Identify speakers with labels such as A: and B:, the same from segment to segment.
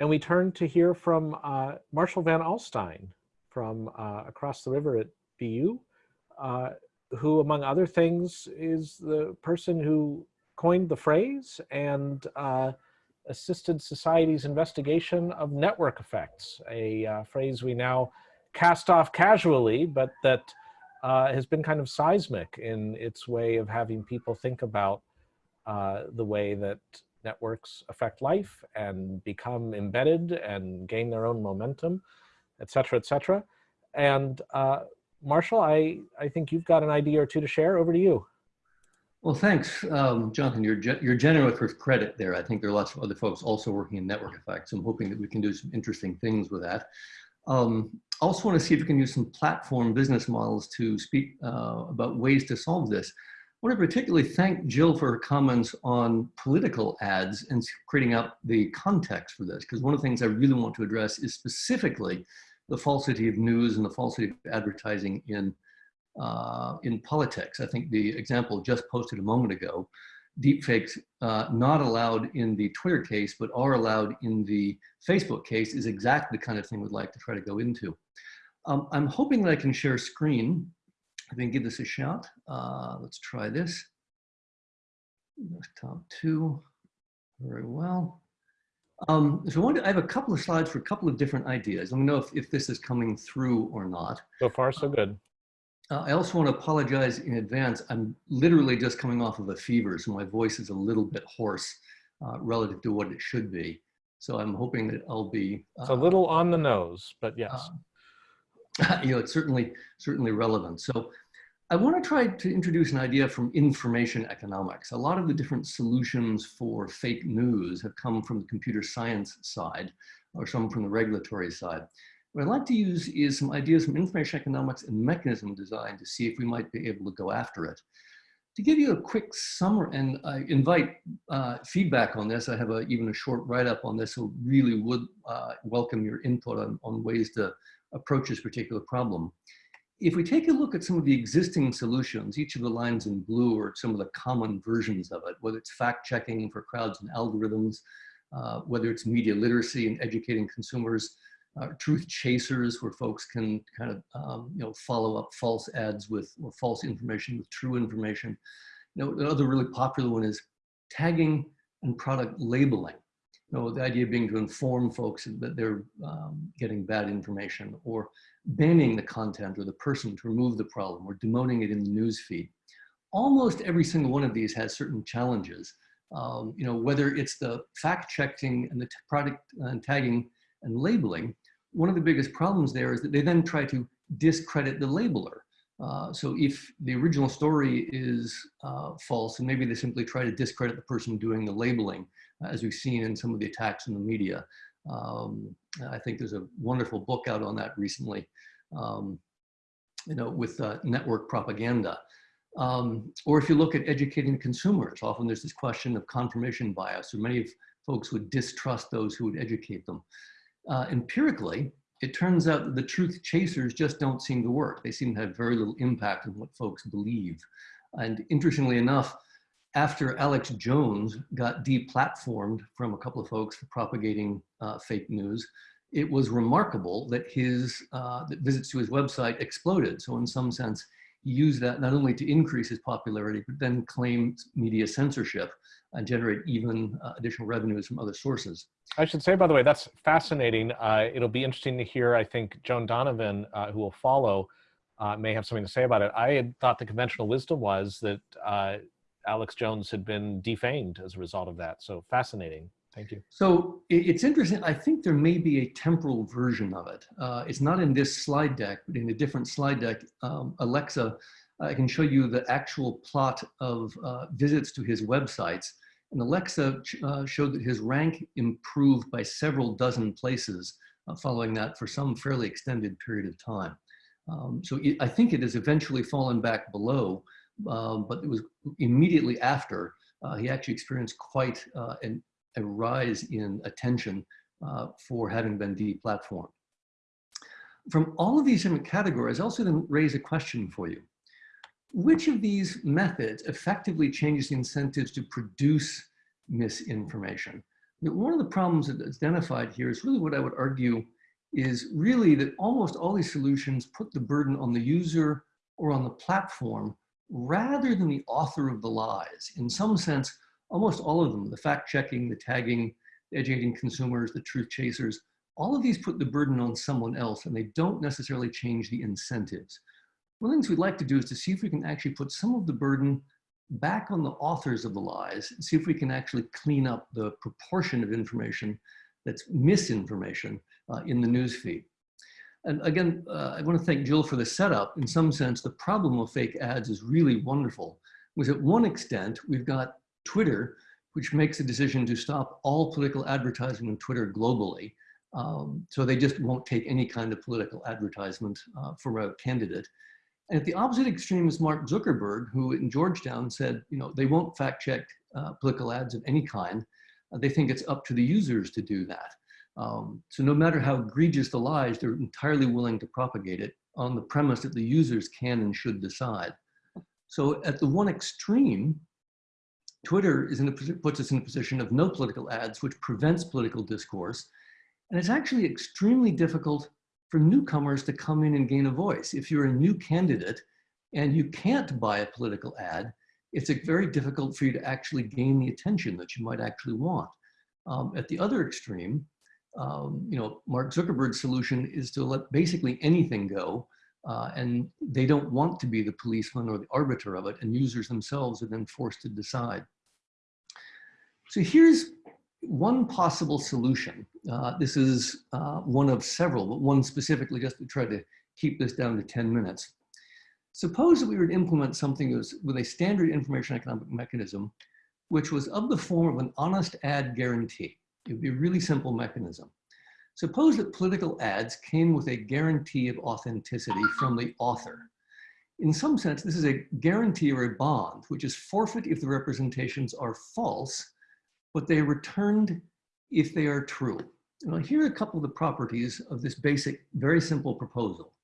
A: and we turn to hear from uh, Marshall Van Alstyne from uh, across the river at BU, uh, who among other things is the person who coined the phrase and uh, assisted society's investigation of network effects, a uh, phrase we now cast off casually, but that uh, has been kind of seismic in its way of having people think about the way that networks affect life and become embedded and gain their own momentum, et cetera, et cetera. And uh, Marshall, I, I think you've got an idea or two to share. Over to you.
B: Well, thanks, um, Jonathan. You're, ge you're generous with credit there. I think there are lots of other folks also working in network effects. I'm hoping that we can do some interesting things with that. Um, I also want to see if we can use some platform business models to speak uh, about ways to solve this. I want to particularly thank Jill for her comments on political ads and creating up the context for this, because one of the things I really want to address is specifically the falsity of news and the falsity of advertising in, uh, in politics. I think the example just posted a moment ago, deepfakes uh, not allowed in the Twitter case, but are allowed in the Facebook case is exactly the kind of thing we'd like to try to go into. Um, I'm hoping that I can share screen I think give this a shot. Uh, let's try this. Top two, very well. Um, so I, want to, I have a couple of slides for a couple of different ideas. Let me know if, if this is coming through or not.
A: So far, so good.
B: Uh, I also want to apologize in advance. I'm literally just coming off of a fever, so my voice is a little bit hoarse uh, relative to what it should be. So I'm hoping that I'll be.
A: Uh, it's a little on the nose, but yes.
B: You know, it's certainly, certainly relevant. So I want to try to introduce an idea from information economics. A lot of the different solutions for fake news have come from the computer science side or some from the regulatory side. What I'd like to use is some ideas from information economics and mechanism design to see if we might be able to go after it. To give you a quick summary, and I invite uh, feedback on this, I have a, even a short write-up on this, so really would uh, welcome your input on, on ways to approach this particular problem. If we take a look at some of the existing solutions, each of the lines in blue are some of the common versions of it, whether it's fact checking for crowds and algorithms, uh, whether it's media literacy and educating consumers, uh, truth chasers where folks can kind of um, you know follow up false ads with or false information with true information. You know, another really popular one is tagging and product labeling. Know, the idea being to inform folks that they're um, getting bad information or banning the content or the person to remove the problem or demoting it in the news feed. Almost every single one of these has certain challenges. Um, you know, whether it's the fact checking and the product and uh, tagging and labeling, one of the biggest problems there is that they then try to discredit the labeler. Uh, so if the original story is uh, false, and maybe they simply try to discredit the person doing the labeling, as we've seen in some of the attacks in the media. Um, I think there's a wonderful book out on that recently, um, you know, with uh, network propaganda. Um, or if you look at educating consumers, often there's this question of confirmation bias, or many folks would distrust those who would educate them. Uh, empirically, it turns out that the truth chasers just don't seem to work. They seem to have very little impact on what folks believe. And interestingly enough, after Alex Jones got deplatformed from a couple of folks for propagating uh, fake news, it was remarkable that his uh, visits to his website exploded. So in some sense, he used that not only to increase his popularity, but then claim media censorship and generate even uh, additional revenues from other sources.
A: I should say, by the way, that's fascinating. Uh, it'll be interesting to hear, I think, Joan Donovan, uh, who will follow, uh, may have something to say about it. I had thought the conventional wisdom was that Alex Jones had been defamed as a result of that. So fascinating. Thank you.
B: So it's interesting. I think there may be a temporal version of it. Uh, it's not in this slide deck, but in a different slide deck, um, Alexa, I can show you the actual plot of uh, visits to his websites. And Alexa uh, showed that his rank improved by several dozen places uh, following that for some fairly extended period of time. Um, so it, I think it has eventually fallen back below, um, but it was immediately after uh, he actually experienced quite uh, an, a rise in attention uh, for having been deplatformed. From all of these different categories, I also then raise a question for you. Which of these methods effectively changes the incentives to produce misinformation? One of the problems that's identified here is really what I would argue is really that almost all these solutions put the burden on the user or on the platform rather than the author of the lies. In some sense, almost all of them, the fact checking, the tagging, the educating consumers, the truth chasers, all of these put the burden on someone else and they don't necessarily change the incentives. One of the things we'd like to do is to see if we can actually put some of the burden back on the authors of the lies, see if we can actually clean up the proportion of information that's misinformation uh, in the newsfeed. And again, uh, I want to thank Jill for the setup. In some sense, the problem of fake ads is really wonderful. Was at one extent, we've got Twitter, which makes a decision to stop all political advertising on Twitter globally. Um, so they just won't take any kind of political advertisement uh, for a candidate. And at the opposite extreme is Mark Zuckerberg, who in Georgetown said, you know, they won't fact check uh, political ads of any kind. Uh, they think it's up to the users to do that. Um, so no matter how egregious the lies, they're entirely willing to propagate it on the premise that the users can and should decide. So at the one extreme, Twitter is in a, puts us in a position of no political ads, which prevents political discourse. And it's actually extremely difficult for newcomers to come in and gain a voice. If you're a new candidate and you can't buy a political ad, it's very difficult for you to actually gain the attention that you might actually want. Um, at the other extreme, um, you know, Mark Zuckerberg's solution is to let basically anything go, uh, and they don't want to be the policeman or the arbiter of it, and users themselves are then forced to decide. So here's one possible solution. Uh, this is uh, one of several, but one specifically just to try to keep this down to 10 minutes. Suppose that we were to implement something with a standard information economic mechanism, which was of the form of an honest ad guarantee. It would be a really simple mechanism. Suppose that political ads came with a guarantee of authenticity from the author. In some sense, this is a guarantee or a bond, which is forfeit if the representations are false, but they are returned if they are true. And here are a couple of the properties of this basic, very simple proposal.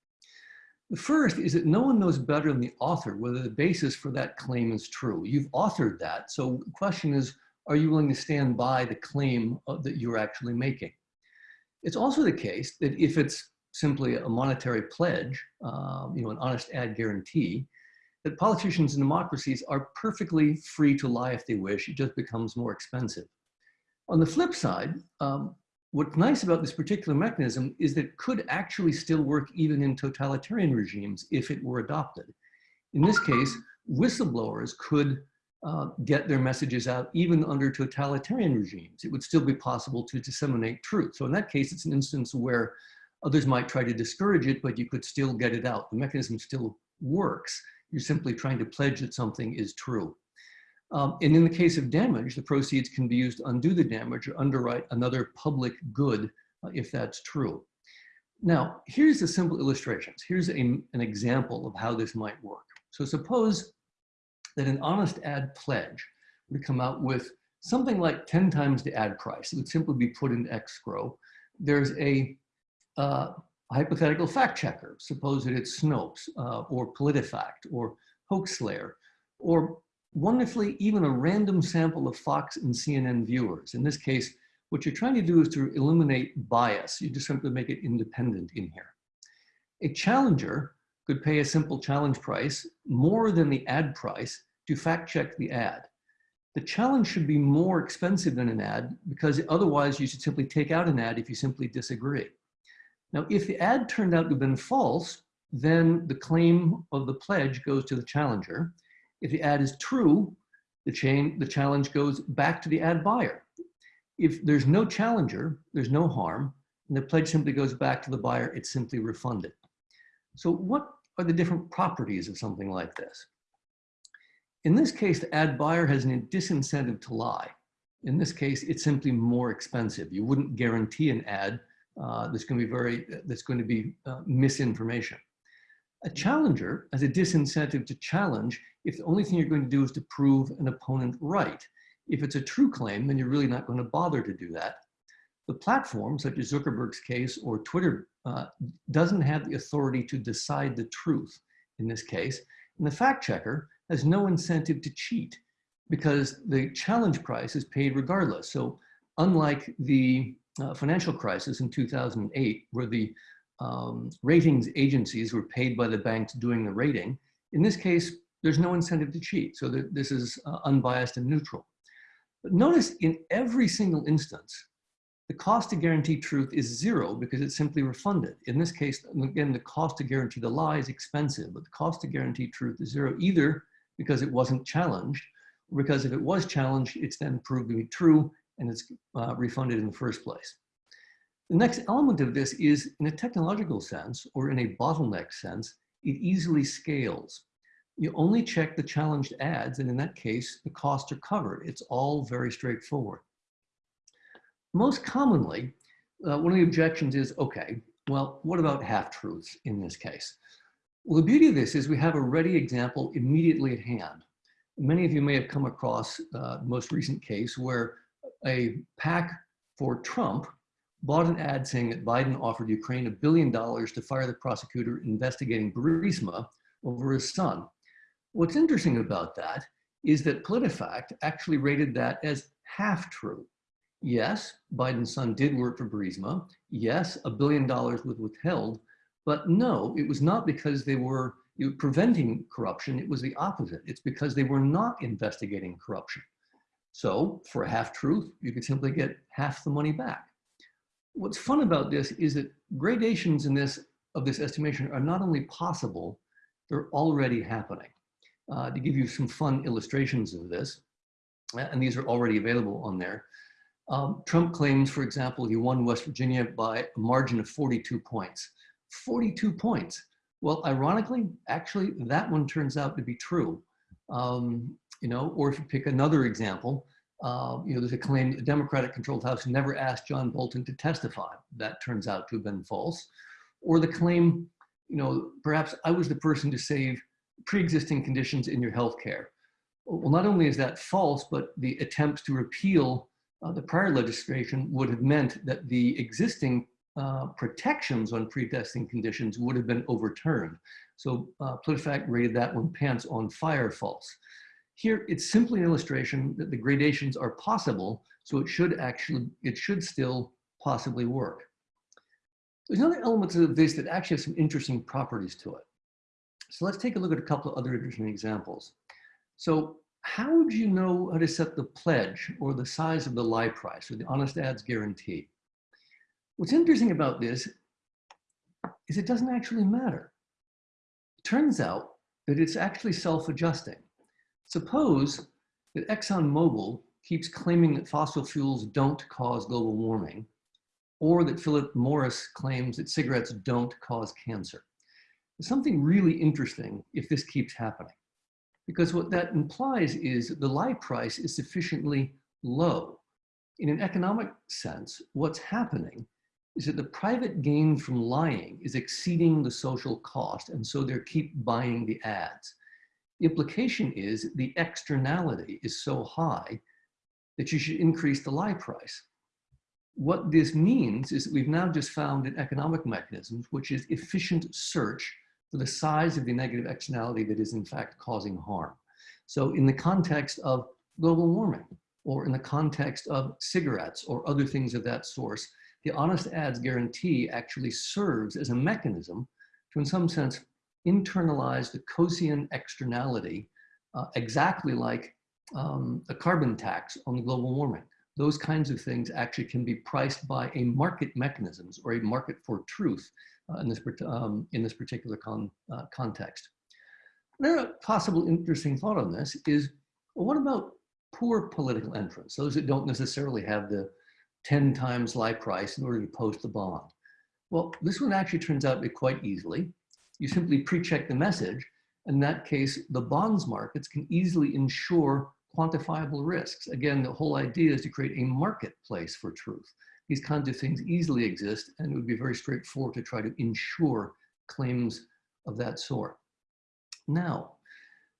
B: The first is that no one knows better than the author whether the basis for that claim is true. You've authored that, so the question is, are you willing to stand by the claim that you're actually making? It's also the case that if it's simply a monetary pledge, um, you know, an honest ad guarantee, that politicians and democracies are perfectly free to lie if they wish. It just becomes more expensive. On the flip side, um, what's nice about this particular mechanism is that it could actually still work even in totalitarian regimes if it were adopted. In this case, whistleblowers could uh, get their messages out even under totalitarian regimes. It would still be possible to disseminate truth. So in that case, it's an instance where others might try to discourage it, but you could still get it out. The mechanism still works. You're simply trying to pledge that something is true. Um, and in the case of damage, the proceeds can be used to undo the damage or underwrite another public good uh, if that's true. Now, here's the simple illustrations. Here's a, an example of how this might work. So suppose that an honest ad pledge would come out with something like 10 times the ad price. It would simply be put in escrow. There's a uh, hypothetical fact checker. Suppose that it's Snopes uh, or PolitiFact or Hoaxslayer or wonderfully even a random sample of Fox and CNN viewers. In this case, what you're trying to do is to eliminate bias. You just simply make it independent in here. A challenger could pay a simple challenge price more than the ad price to fact check the ad. The challenge should be more expensive than an ad because otherwise you should simply take out an ad if you simply disagree. Now, if the ad turned out to have been false, then the claim of the pledge goes to the challenger. If the ad is true, the, chain, the challenge goes back to the ad buyer. If there's no challenger, there's no harm, and the pledge simply goes back to the buyer, it's simply refunded. So what are the different properties of something like this? In this case, the ad buyer has a disincentive to lie. In this case, it's simply more expensive. You wouldn't guarantee an ad uh, that's going to be very, that's going to be uh, misinformation. A challenger has a disincentive to challenge if the only thing you're going to do is to prove an opponent right. If it's a true claim, then you're really not going to bother to do that. The platform, such as Zuckerberg's case or Twitter, uh, doesn't have the authority to decide the truth in this case. And the fact checker has no incentive to cheat because the challenge price is paid regardless. So unlike the uh, financial crisis in 2008, where the um, ratings agencies were paid by the banks doing the rating, in this case, there's no incentive to cheat. So this is uh, unbiased and neutral. But notice in every single instance, the cost to guarantee truth is zero because it's simply refunded. In this case, again, the cost to guarantee the lie is expensive, but the cost to guarantee truth is zero, either because it wasn't challenged, because if it was challenged, it's then proved to be true and it's uh, refunded in the first place. The next element of this is in a technological sense or in a bottleneck sense, it easily scales. You only check the challenged ads and in that case, the costs are covered. It's all very straightforward. Most commonly, uh, one of the objections is, okay, well, what about half-truths in this case? Well, the beauty of this is we have a ready example immediately at hand. Many of you may have come across uh, the most recent case where a PAC for Trump bought an ad saying that Biden offered Ukraine a billion dollars to fire the prosecutor investigating Burisma over his son. What's interesting about that is that PolitiFact actually rated that as half true. Yes, Biden's son did work for Burisma. Yes, a billion dollars was withheld, but no, it was not because they were preventing corruption. It was the opposite. It's because they were not investigating corruption. So for a half truth, you could simply get half the money back. What's fun about this is that gradations in this of this estimation are not only possible, they're already happening. Uh, to give you some fun illustrations of this, and these are already available on there, um, Trump claims, for example, he won West Virginia by a margin of 42 points. 42 points. Well, ironically, actually, that one turns out to be true. Um, you know, or if you pick another example, uh, you know, there's a claim the Democratic-controlled House never asked John Bolton to testify. That turns out to have been false. Or the claim, you know, perhaps I was the person to save pre-existing conditions in your health care. Well, not only is that false, but the attempts to repeal uh, the prior legislation would have meant that the existing uh, protections on pre-existing conditions would have been overturned. So uh, PolitiFact rated that one pants on fire false. Here, it's simply an illustration that the gradations are possible, so it should actually, it should still possibly work. There's another element of this that actually has some interesting properties to it. So let's take a look at a couple of other interesting examples. So how would you know how to set the pledge or the size of the lie price or the honest ads guarantee? What's interesting about this is it doesn't actually matter. It turns out that it's actually self-adjusting. Suppose that ExxonMobil keeps claiming that fossil fuels don't cause global warming, or that Philip Morris claims that cigarettes don't cause cancer. There's something really interesting if this keeps happening, because what that implies is the lie price is sufficiently low. In an economic sense, what's happening is that the private gain from lying is exceeding the social cost, and so they keep buying the ads. The implication is the externality is so high that you should increase the lie price. What this means is that we've now just found an economic mechanism, which is efficient search for the size of the negative externality that is in fact causing harm. So in the context of global warming, or in the context of cigarettes or other things of that source, the honest ads guarantee actually serves as a mechanism to, in some sense, internalize the Coasean externality uh, exactly like um, a carbon tax on global warming. Those kinds of things actually can be priced by a market mechanisms or a market for truth uh, in, this, um, in this particular con, uh, context. Another possible interesting thought on this is, what about poor political entrants, those that don't necessarily have the 10 times lie price in order to post the bond. Well, this one actually turns out to be quite easily. You simply pre-check the message. In that case, the bonds markets can easily ensure quantifiable risks. Again, the whole idea is to create a marketplace for truth. These kinds of things easily exist, and it would be very straightforward to try to ensure claims of that sort. Now,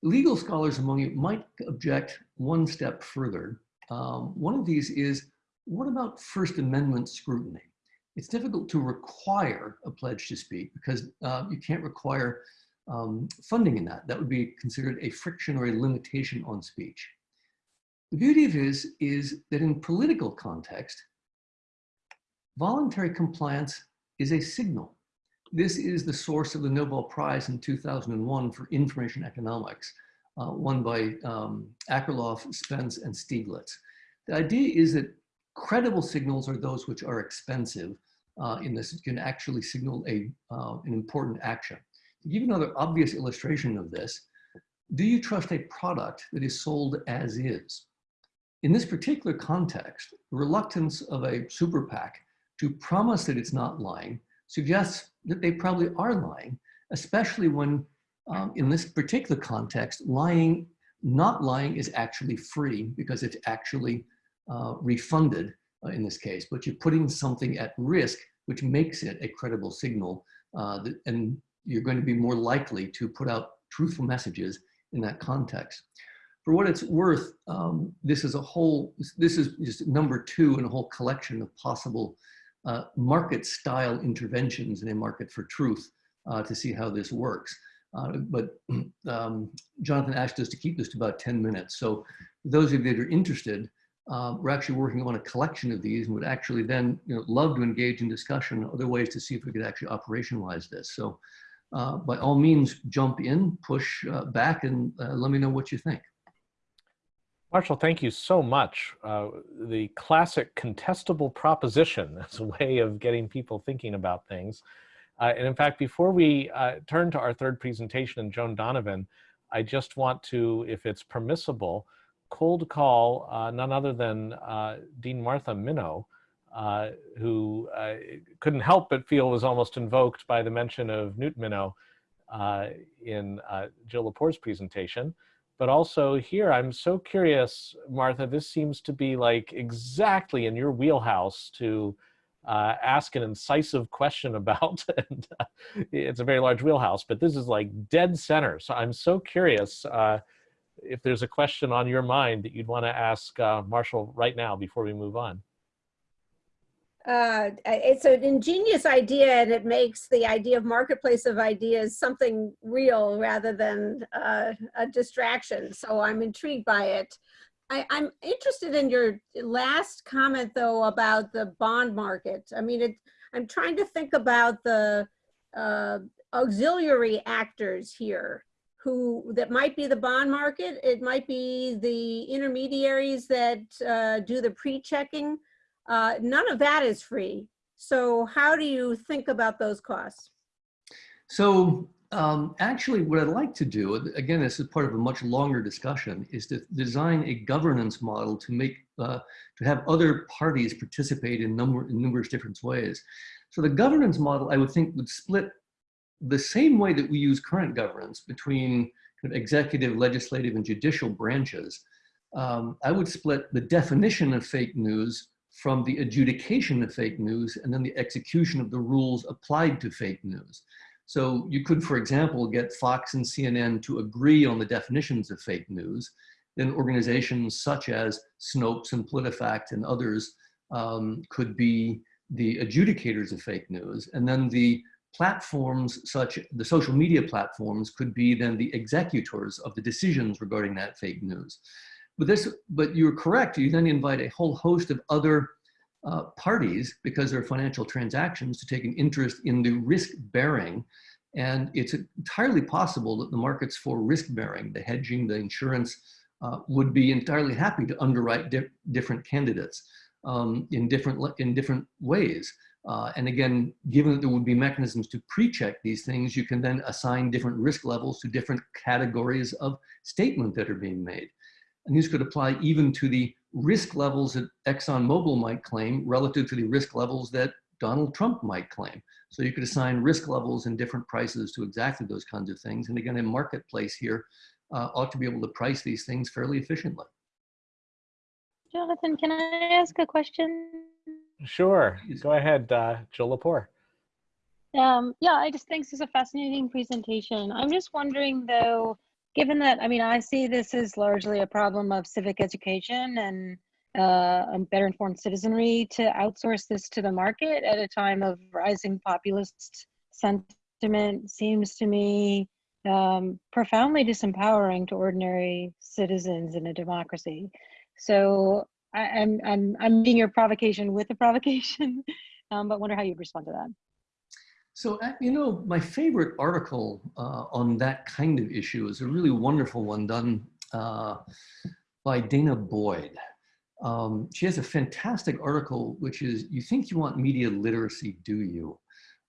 B: legal scholars among you might object one step further. Um, one of these is what about First Amendment scrutiny? It's difficult to require a pledge to speak because uh, you can't require um, funding in that. That would be considered a friction or a limitation on speech. The beauty of this is that in political context, voluntary compliance is a signal. This is the source of the Nobel Prize in 2001 for information economics, uh, won by um, Akerlof, Spence, and Stiglitz. The idea is that credible signals are those which are expensive uh, in this, can actually signal a, uh, an important action. To give another obvious illustration of this, do you trust a product that is sold as is? In this particular context, the reluctance of a super PAC to promise that it's not lying suggests that they probably are lying, especially when um, in this particular context, lying, not lying is actually free because it's actually uh, refunded uh, in this case, but you're putting something at risk, which makes it a credible signal. Uh, that, and you're going to be more likely to put out truthful messages in that context. For what it's worth, um, this is a whole, this is just number two in a whole collection of possible uh, market style interventions in a market for truth uh, to see how this works. Uh, but um, Jonathan asked us to keep this to about 10 minutes. So those of you that are interested, uh, we're actually working on a collection of these and would actually then you know, love to engage in discussion other ways to see if we could actually operationalize this. So uh, by all means, jump in, push uh, back, and uh, let me know what you think.
A: Marshall, thank you so much. Uh, the classic contestable proposition as a way of getting people thinking about things. Uh, and in fact, before we turn to our third presentation and Joan Donovan, I just want to, if it's permissible, cold call uh, none other than uh, Dean Martha Minow, uh, who couldn't help but feel was almost invoked by the mention of Newt Minow in Jill Lepore's presentation. But also here, I'm so curious, Martha, this seems to be like exactly in your wheelhouse to uh, ask an incisive question about. and, uh, it's a very large wheelhouse, but this is like dead center. So I'm so curious uh, if there's a question on your mind that you'd want to ask uh, Marshall right now before we move on.
C: Uh, it's an ingenious idea and it makes the idea of marketplace of ideas something real rather than uh, a distraction. So I'm intrigued by it. I, am interested in your last comment though about the bond market. I mean, it, I'm trying to think about the uh, auxiliary actors here who that might be the bond market. It might be the intermediaries that uh, do the pre-checking. Uh, none of that is free. So how do you think about those costs?
B: So um, actually, what I'd like to do, again, this is part of a much longer discussion, is to design a governance model to make, uh, to have other parties participate in, number, in numerous different ways. So the governance model, I would think, would split the same way that we use current governance between kind of executive, legislative, and judicial branches. Um, I would split the definition of fake news from the adjudication of fake news and then the execution of the rules applied to fake news. So you could, for example, get Fox and CNN to agree on the definitions of fake news. Then organizations such as Snopes and PolitiFact and others um, could be the adjudicators of fake news. And then the platforms such, the social media platforms could be then the executors of the decisions regarding that fake news. But this, but you're correct, you then invite a whole host of other uh, parties, because they're financial transactions, to take an interest in the risk bearing. And it's entirely possible that the markets for risk bearing, the hedging, the insurance, uh, would be entirely happy to underwrite di different candidates um, in, different, in different ways. Uh, and again, given that there would be mechanisms to pre-check these things, you can then assign different risk levels to different categories of statement that are being made. And these could apply even to the risk levels that ExxonMobil might claim relative to the risk levels that Donald Trump might claim. So you could assign risk levels and different prices to exactly those kinds of things. And again, a marketplace here uh, ought to be able to price these things fairly efficiently.
D: Jonathan, can I ask a question?
A: Sure. Go ahead, uh, Jill Lepore.
D: Um, yeah, I just think this is a fascinating presentation. I'm just wondering though, given that, I mean, I see this as largely a problem of civic education and uh, a better informed citizenry to outsource this to the market at a time of rising populist sentiment seems to me um, profoundly disempowering to ordinary citizens in a democracy. So I, I'm, I'm, I'm meeting your provocation with a provocation, um, but wonder how you'd respond to that.
B: So, uh, you know, my favorite article uh, on that kind of issue is a really wonderful one done uh, by danah boyd. Um, she has a fantastic article, which is, you think you want media literacy, do you?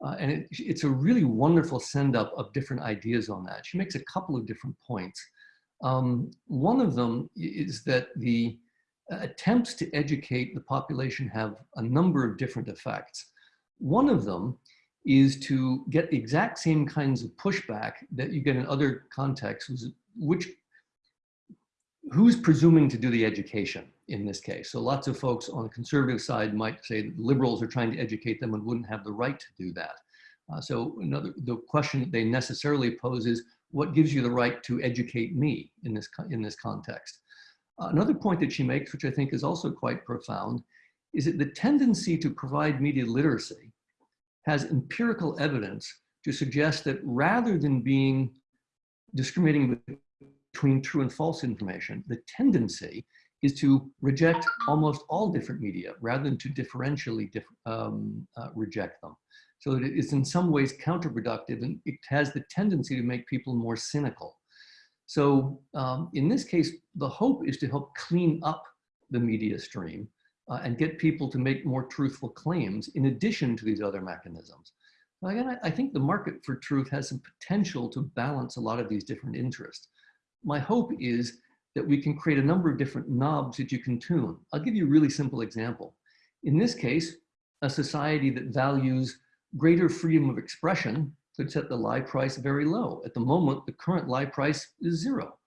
B: Uh, and it, it's a really wonderful send up of different ideas on that. She makes a couple of different points. Um, one of them is that the attempts to educate the population have a number of different effects. One of them is to get the exact same kinds of pushback that you get in other contexts, which who's presuming to do the education in this case? So lots of folks on the conservative side might say that liberals are trying to educate them and wouldn't have the right to do that. Uh, so another, the question that they necessarily pose is, what gives you the right to educate me in this, in this context? Another point that she makes, which I think is also quite profound, is that the tendency to provide media literacy has empirical evidence to suggest that rather than being discriminating between true and false information, the tendency is to reject almost all different media rather than to differentially diff um, uh, reject them. So it is in some ways counterproductive and it has the tendency to make people more cynical. So um, in this case, the hope is to help clean up the media stream uh, and get people to make more truthful claims in addition to these other mechanisms. Again, I, I think the market for truth has some potential to balance a lot of these different interests my hope is that we can create a number of different knobs that you can tune. I'll give you a really simple example. In this case, a society that values greater freedom of expression could set the lie price very low. At the moment, the current lie price is zero.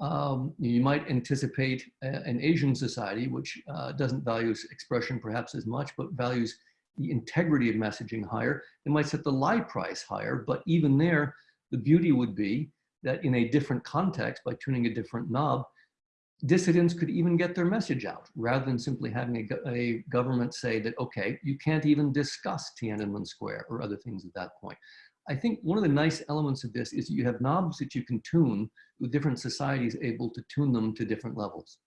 B: Um, you might anticipate a, an Asian society, which uh, doesn't value expression perhaps as much, but values the integrity of messaging higher. It might set the lie price higher, but even there, the beauty would be that in a different context, by tuning a different knob, dissidents could even get their message out rather than simply having a, a, government say that, okay, you can't even discuss Tiananmen Square or other things at that point. I think one of the nice elements of this is you have knobs that you can tune with different societies able to tune them to different levels.